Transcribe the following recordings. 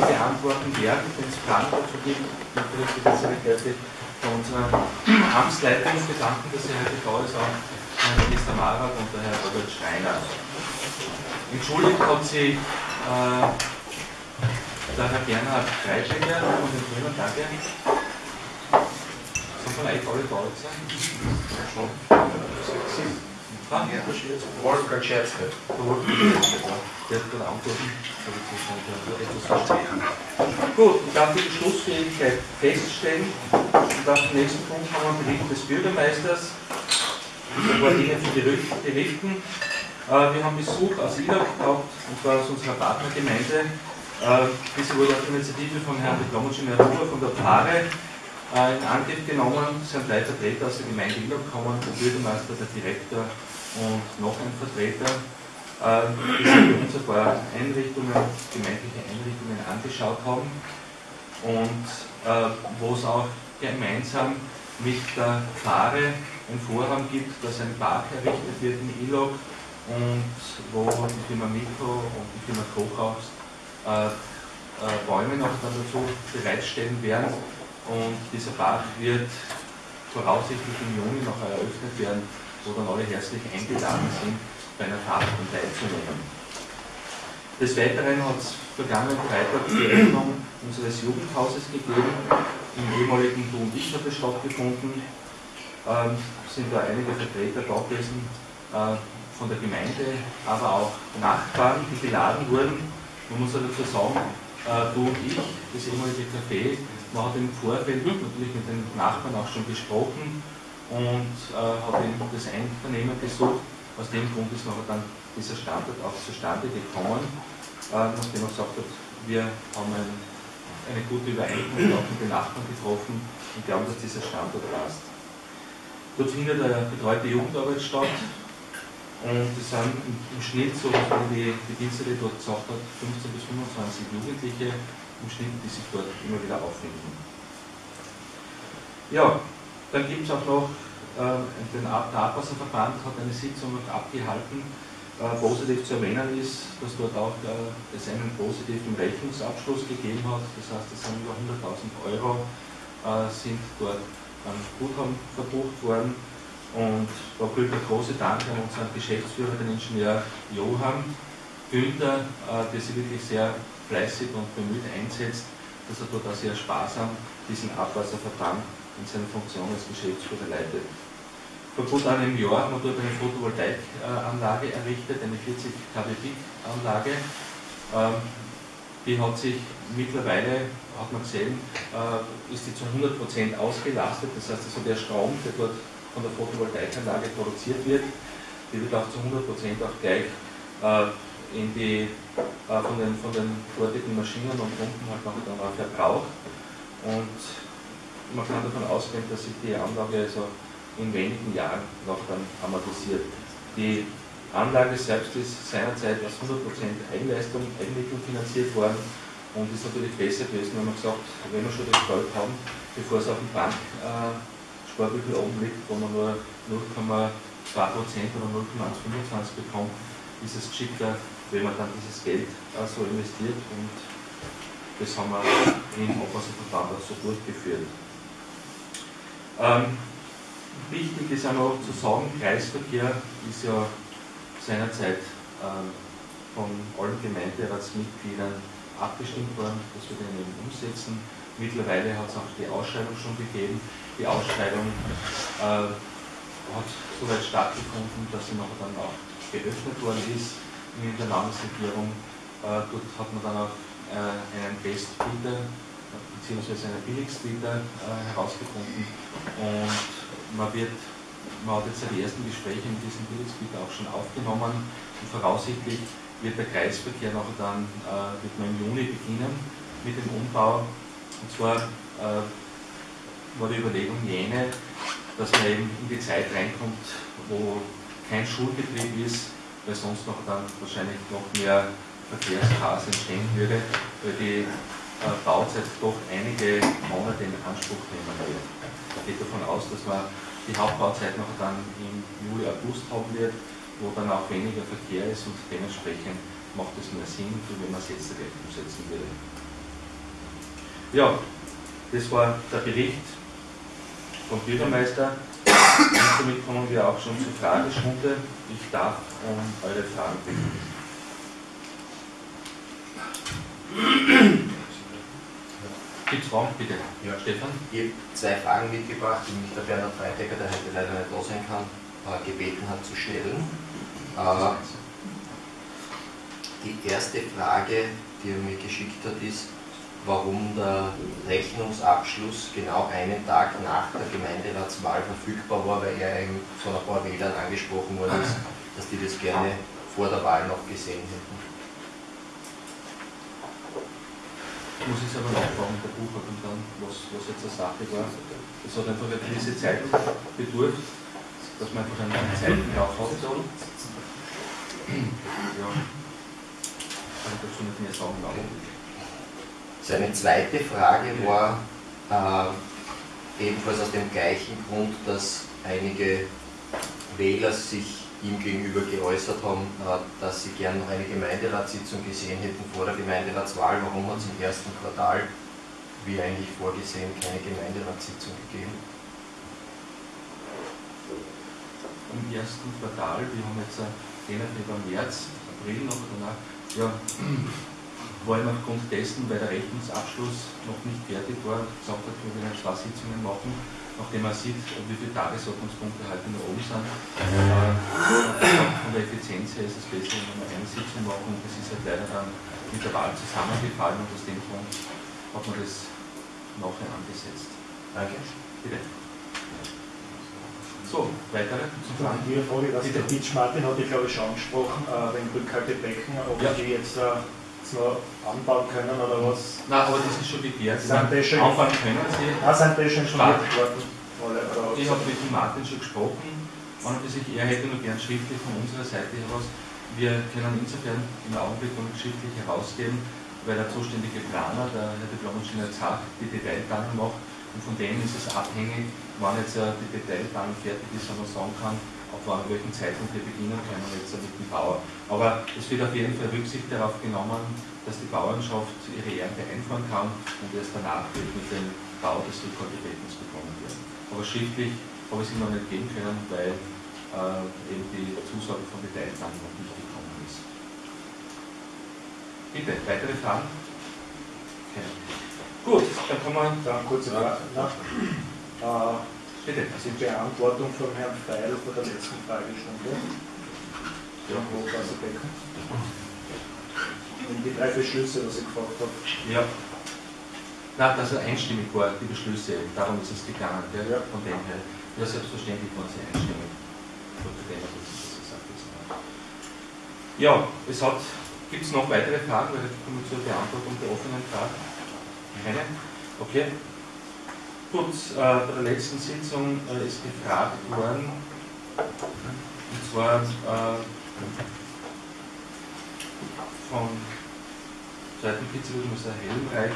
zu beantworten werden, wenn es Fragen dazu gibt. Natürlich die Spezialität von unserer Amtsleitung bedanken, dass sie heute da ist, auch Herr Minister Marat und der Herr Robert Schreiner. Entschuldigt hat sie äh, der Herr Bernhard Freischläger von den Grünen, danke. Sind von euch alle da jetzt? Schon. Scherzke. Der hat gerade antworten. Gut, ich darf die Beschlussfähigkeit feststellen. Und auf den nächsten Punkt haben wir Bericht des Bürgermeisters. Paar Dinge zu berichten. Äh, wir haben Besuch aus Ilach gehabt, und zwar aus unserer Partnergemeinde. Äh, diese wurde auf Initiative von Herrn Diplomowitsch Huber von der Pfarre äh, in Angriff genommen. Sind drei Vertreter aus der Gemeinde Ilach gekommen, der Bürgermeister, der Direktor und noch ein Vertreter. Die sich uns ein paar Einrichtungen, gemeindliche Einrichtungen angeschaut haben und wo es auch gemeinsam mit der Pfarre ein Vorhaben gibt, dass ein Park errichtet wird in Ilog und wo die Firma Mikro und die Firma Kochhaus äh, äh, Bäume noch dazu bereitstellen werden. Und dieser Park wird voraussichtlich im Juni noch eröffnet werden, wo dann alle herzlich eingeladen sind, bei einer Tafel teilzunehmen. Des Weiteren hat es vergangenen Freitag die Eröffnung unseres Jugendhauses gegeben. Im ehemaligen Du und Ich hat es stattgefunden ähm, sind da einige Vertreter da gewesen äh, von der Gemeinde, aber auch Nachbarn, die geladen wurden. Man muss ja dazu sagen, äh, du und ich, das ehemalige Café, man hat im Vorfeld natürlich mit den Nachbarn auch schon gesprochen und äh, hat eben das Einvernehmen gesucht. Aus dem Grund ist nachher dann dieser Standort auch zustande gekommen, äh, nachdem man gesagt hat, wir haben ein, eine gute Übereinkunft auch mit den Nachbarn getroffen und glauben, dass dieser Standort passt. Dort findet eine betreute Jugendarbeit statt und es sind im Schnitt, so wie die Bedienstete dort gesagt hat, 15 bis 25 Jugendliche im Schnitt, die sich dort immer wieder auffinden. Ja, dann gibt es auch noch, den Abwasserverband hat eine Sitzung abgehalten. Äh, positiv zu erwähnen ist, dass dort auch es einen positiven Rechnungsabschluss gegeben hat. Das heißt, es sind über 100.000 Euro äh, sind dort an Guthaben verbucht worden. Und da gilt ein großer Dank an unseren Geschäftsführer, den Ingenieur Johann Günther, äh, der sich wirklich sehr fleißig und bemüht einsetzt, dass er dort auch sehr sparsam diesen Abwasserverband in seiner Funktion als Geschäftsführer leitet. Vor gut einem Jahr haben wir dort eine Photovoltaikanlage errichtet, eine 40 kW Peak-Anlage. Die hat sich mittlerweile, hat man gesehen, äh, ist die zu 100% ausgelastet. Das heißt also der Strom, der dort von der Photovoltaikanlage produziert wird, die wird auch zu 100% auch gleich äh, in die, äh, von, den, von dortigen Maschinen und Pumpen halt noch verbraucht. Und man kann davon ausgehen, dass sich die Anlage also in wenigen Jahren noch dann amortisiert. Die Anlage selbst ist seinerzeit aus 100% Eigenleistung, Eigenmittel finanziert worden und ist natürlich besser gewesen, wenn man gesagt, wenn wir schon das Geld haben, bevor es auf dem Banksparbuch äh, oben liegt, wo man nur 0,2% oder 0,125 bekommt, ist es geschickter, wenn man dann dieses Geld äh, so investiert und das haben wir im Abwasserverband auch so durchgeführt. Ähm, wichtig ist auch noch zu sagen, Kreisverkehr ist ja seinerzeit äh, von allen Gemeinderatsmitgliedern abgestimmt worden, dass wir den eben umsetzen. Mittlerweile hat es auch die Ausschreibung schon gegeben. Die Ausschreibung äh, hat soweit stattgefunden, dass sie noch dann auch geöffnet worden ist in der Landesregierung. Äh, dort hat man dann auch äh, einen Bestbieter bzw. einen Billigstbieter äh, herausgefunden und man wird man hat jetzt die ersten Gespräche mit diesem Bildungsgebiet auch schon aufgenommen und voraussichtlich wird der Kreisverkehr nachher dann äh, wird man im Juni beginnen mit dem Umbau. Und zwar äh, war die Überlegung jene, dass man eben in die Zeit reinkommt, wo kein Schulbetrieb ist, weil sonst noch dann wahrscheinlich noch mehr Verkehrschaos entstehen würde, weil die Bauzeit doch einige Monate in Anspruch nehmen wird. Ich gehe davon aus, dass man die Hauptbauzeit noch dann im Juli, August haben wird, wo dann auch weniger Verkehr ist und dementsprechend macht es nur Sinn, wenn man es jetzt direkt umsetzen würde. Ja, das war der Bericht vom Bürgermeister. Und damit kommen wir auch schon zur Fragestunde. Ich darf um eure Fragen bitten. Fragen, bitte? Ja. Stefan? Ich habe zwei Fragen mitgebracht, die mich der Bernhard Freitecker, der heute leider nicht da sein kann, äh, gebeten hat zu stellen. Äh, Die erste Frage, die er mir geschickt hat, ist, warum der Rechnungsabschluss genau einen Tag nach der Gemeinderatswahl verfügbar war, weil er von ein paar Wählern angesprochen worden ist, dass die das gerne vor der Wahl noch gesehen hätten. Ich muss jetzt aber nachfragen mit der Buchhaltung dann, was, was jetzt eine Sache war. Es hat einfach eine gewisse Zeit bedurft, dass man einfach einen Zeiten drauf hat. Ja. Kann ich dazu nicht mehr sagen, ich. Seine zweite Frage war äh, ebenfalls aus dem gleichen Grund, dass einige Wähler sich ihm gegenüber geäußert haben, äh, dass sie gern noch eine Gemeinderatssitzung gesehen hätten vor der Gemeinderatswahl. Warum hat es im ersten Quartal, wie eigentlich vorgesehen, keine Gemeinderatssitzung gegeben? Im ersten Quartal, wir haben jetzt äh, den über März, April noch danach, ja, war ihm aufgrund dessen, weil der Rechnungsabschluss noch nicht fertig war, gesagt hat, wir werden zwei Sitzungen machen, nachdem er sieht, wie viele Tagesordnungspunkte heute noch oben sind. Von der Effizienz her ist es besser, wenn wir eine Sitzung machen und das ist halt leider dann mit der Wahl zusammengefallen und aus dem Grund hat man das nachher angesetzt. Danke. Bitte. So, weitere zum Dann Fragen? die Frage, was Bitte. der Pitch Martin hat, ich glaube ich schon angesprochen, äh, wegen Rückhaltebecken, ob Ja. die jetzt äh, noch anbauen können oder was. Nein, aber das ist schon geklärt. Schon- Anfangen können Sie. Ah, die schon oder Ich habe mit dem Martin schon gesprochen. Und sich, er hätte nur gern schriftlich von unserer Seite heraus. Wir können insofern im Augenblick noch nicht schriftlich herausgeben, weil der zuständige Planer, der Herr Diplom-Ingenieur Zach, die Detailplanung macht. Und von dem ist es abhängig, wann jetzt äh, die Detailplanung fertig ist, wenn man sagen kann, auf wann, welchen Zeitpunkt wir beginnen können jetzt mit dem Bauer. Aber es wird auf jeden Fall Rücksicht darauf genommen, dass die Bauernschaft ihre Ernte einfahren kann und erst danach wird mit dem Bau des Rückhaltebeckens begonnen werden. Aber schriftlich habe ich es ihm noch nicht geben können, weil äh, eben die Zusage von Detailplanung noch nicht gekommen ist. Bitte, weitere Fragen? Okay. Gut, dann kommen wir. Dann kurze Frage. nach. Äh, Bitte. die Beantwortung von Herrn Feil vor der letzten Fragestunde. Ja. Hochwasserbecken. Und die drei Beschlüsse, was ich gefragt habe. Ja. Na, dass er einstimmig war, die Beschlüsse, darum ist es gegangen, gell? Ja. von dem her. Ja, selbstverständlich waren sie einstimmig. Ja, es hat, gibt es noch weitere Fragen, weil jetzt kommen wir zur Beantwortung der offenen Fragen. Keine? Okay. Gut, äh, bei der letzten Sitzung äh, ist gefragt worden, und zwar äh, von Seiten Pizzerudmusser Helmreich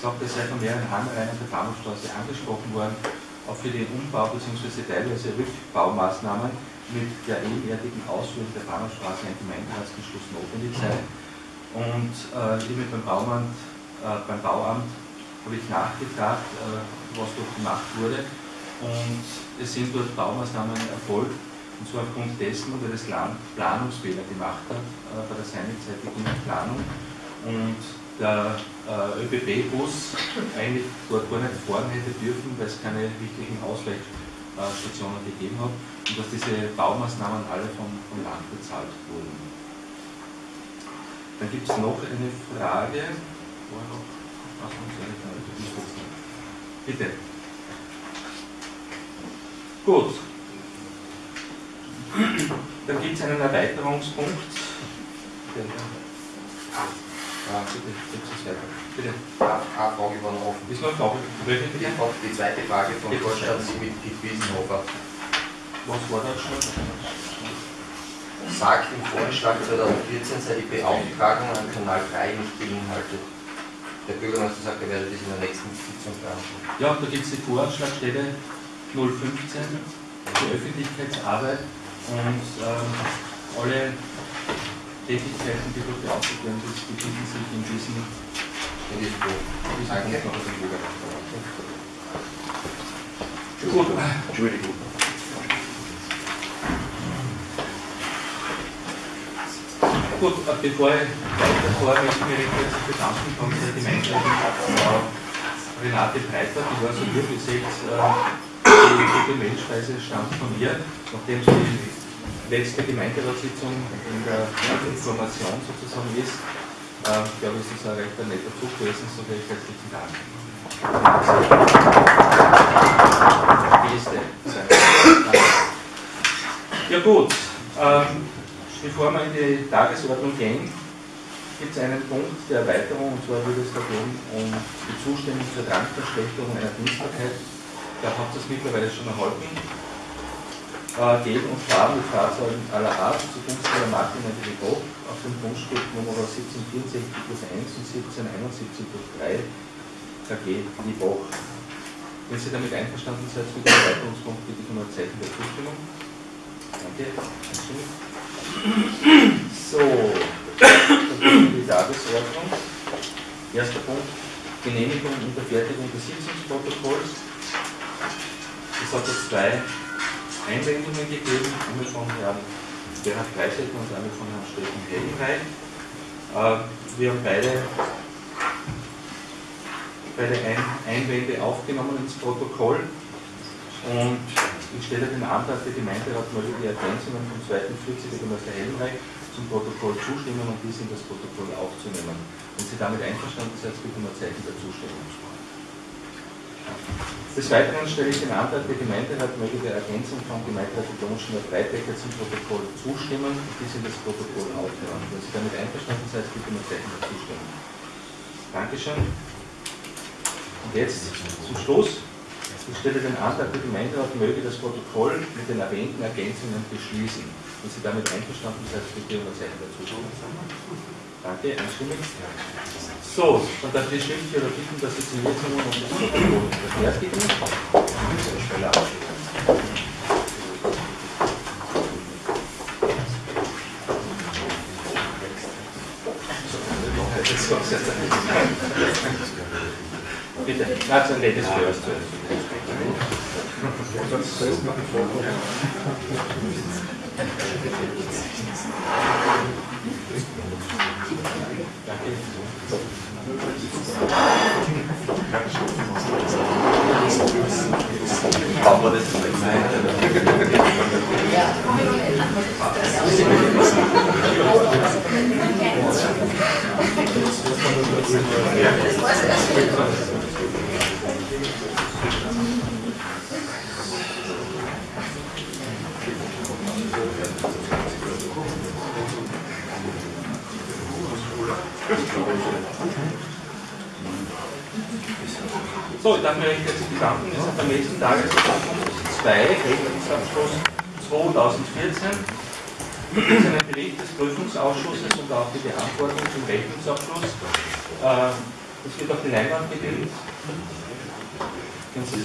sagt, es sei von mehreren Handreihen der Bahnhofstraße angesprochen worden, auch für den Umbau bzw. teilweise Rückbaumaßnahmen mit der ebenwertigen Ausführung der Bahnhofstraße ein Gemeinderatsbeschluss notwendig sei. Und äh, eben beim, Bauamt, äh, beim Bauamt habe ich nachgefragt, äh, was dort gemacht wurde. Und es sind dort Baumaßnahmen erfolgt, und zwar aufgrund dessen, weil das Land Planungsfehler gemacht hat äh, bei der seinerzeitigen Planung und der äh, ÖBB-Bus eigentlich dort gar nicht fahren hätte dürfen, weil es keine richtigen Ausweichstationen gegeben hat und dass diese Baumaßnahmen alle vom, vom Land bezahlt wurden. Dann gibt es noch eine Frage. War noch, Bitte. Gut. Dann gibt es einen Erweiterungspunkt. Der- Ah, bitte. Bitte. Eine eine Frage war noch offen. Ist noch? Welche Die, zweite Frage von Bitte. Vorstandsmitglied Wiesenhofer. Was war das schon? Sagt im Vorschlag 2014 sei die Beauftragung an Kanal 3 nicht beinhaltet. Der Bürgermeister sagt, er werde das in der nächsten Sitzung beantworten. Ja, da gibt es die Voranschlagstelle 015 für Öffentlichkeitsarbeit und ähm, alle Tätigkeiten, die dort beauftragt werden, befinden sich in diesem in diesem Punkt. Danke. Gut, Entschuldigung. Gut, äh, bevor ich weiterfahre, möchte ich mich recht herzlich bedanken von der Gemeindeleitung Frau Renate Breiter, die war so wie seht, äh, die gute Mailspeise stammt von ihr, nachdem sie die letzte Gemeinderatssitzung in der Information sozusagen ist. Äh, ich glaube, es ist ein recht netter Zug gewesen, so recht herzlichen Dank. Geste. Ja gut, ähm, Bevor wir in die Tagesordnung gehen, gibt es einen Punkt der Erweiterung, und zwar würde es da gehen um die Zustimmung zur Rangverschlechterung einer Dienstbarkeit. Da habt ihr es mittlerweile schon erhalten. Äh, Geben und Fahren mit Fahrzeugen aller Art zugunsten der und Depot auf dem Grundstück Nummer 1764 plus 1 und 1771 plus 3 KG Liebach. Wenn Sie damit einverstanden seid mit dem Erweiterungspunkt, bitte ich um ein Zeichen der Zustimmung. Danke. So, die Tagesordnung. Erster Punkt, Genehmigung und Unterfertigung des Sitzungsprotokolls. Es hat jetzt zwei Einwendungen gegeben, einmal von Herrn Gerhard Kreisecker und einmal von Herrn Steffen Hellenreich. Äh, wir haben beide, beide Einwände aufgenommen ins Protokoll und ich stelle den Antrag der Gemeinderat möge die Ergänzungen vom 2.40 Bürgermeister Helmreich zum Protokoll zustimmen und dies in das Protokoll aufzunehmen. Wenn Sie damit einverstanden sind, bitte um ein Zeichen der Zustimmung. Des Weiteren stelle ich den Antrag der Gemeinderat möge der Ergänzung von Gemeinderat Domschner Breitecker zum Protokoll zustimmen und dies in das Protokoll aufnehmen. Wenn Sie damit einverstanden sind, bitte um ein Zeichen der Zustimmung. Dankeschön. Und jetzt zum Schluss ich stelle den Antrag, der Gemeinderat möge das Protokoll mit den erwähnten Ergänzungen beschließen. Wenn Sie damit einverstanden sind, bitte unterzeichnen dazu. Danke, einstimmig. So, dann darf ich die Schriftführer bitten, dass Sie zum jetzt noch das Protokoll verfertigen. Bitte, so ein Ladies first. Sonst zuerst machen vorkommen. So, ich darf mich recht herzlich bedanken. Wir sind am nächsten Tagesordnung 2, Rechnungsabschluss 2014. Das ist ein Bericht des Prüfungsausschusses und auch die Beantwortung zum Rechnungsabschluss. Äh, das wird auf die Leinwand gegeben. Können sie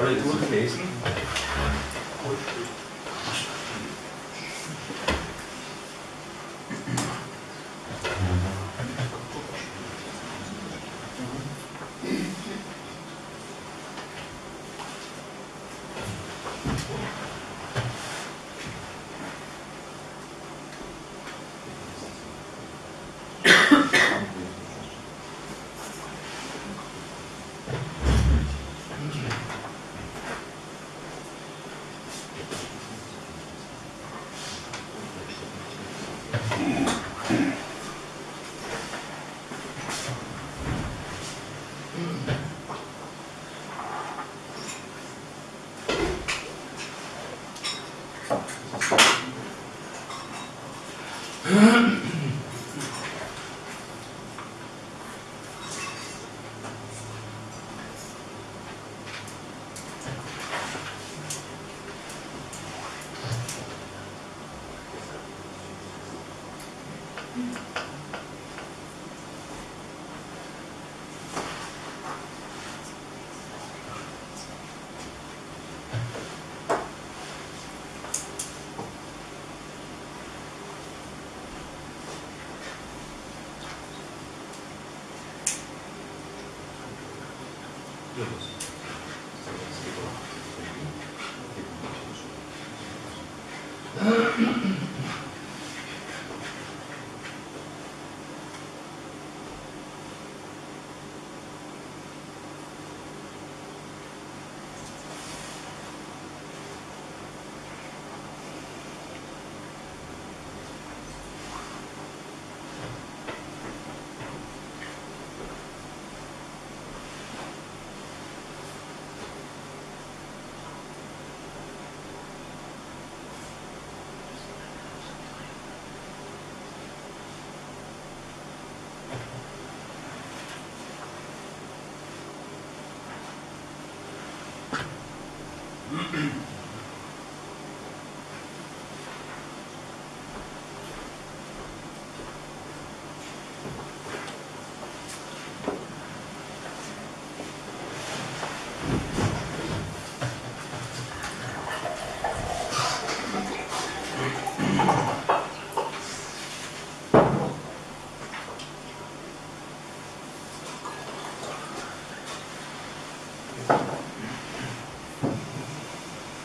alle durchlesen.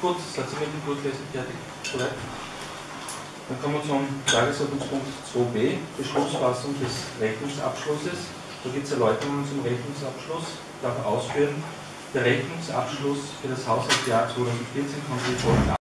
Gut, seid ihr mit dem Durchlesen fertig? Soweit? Dann kommen wir zum Tagesordnungspunkt 2b, Beschlussfassung des Rechnungsabschlusses. Da gibt es Erläuterungen zum Rechnungsabschluss. Ich darf ausführen, der Rechnungsabschluss für das Haushaltsjahr 2014 kommt wie folgt